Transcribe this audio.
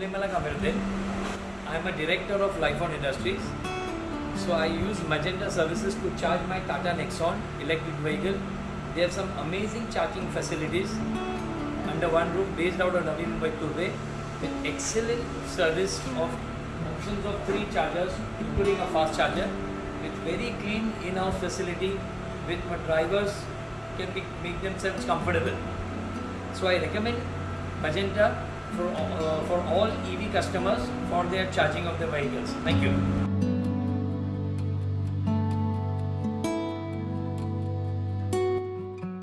I am a director of Lifeon Industries. So I use Magenta services to charge my Tata Nexon electric vehicle. They have some amazing charging facilities under one roof based out of Navi Mumbai Turbhe with excellent service of options of three chargers including a fast charger with very clean in-house facility with my drivers can make themselves comfortable. So I recommend Magenta for, uh, for all EV customers for their charging of their vehicles. Thank you.